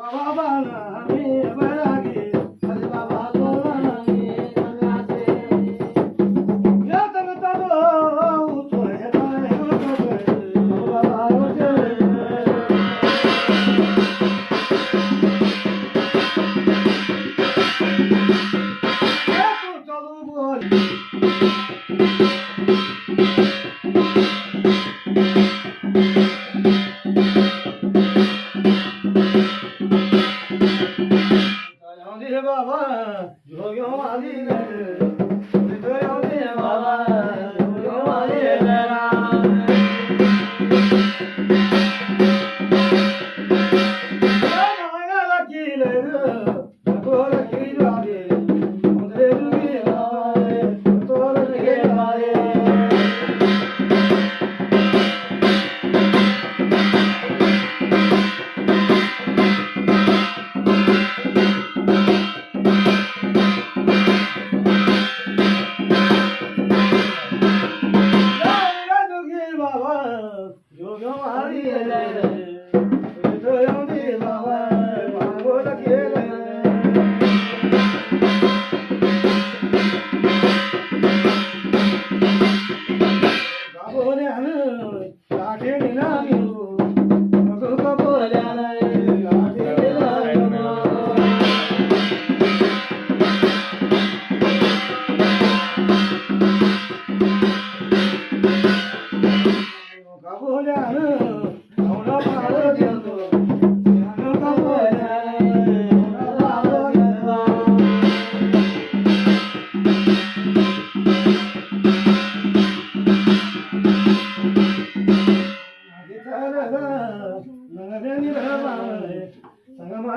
बाबा ना मेरा Yo yo yo يا ليلى.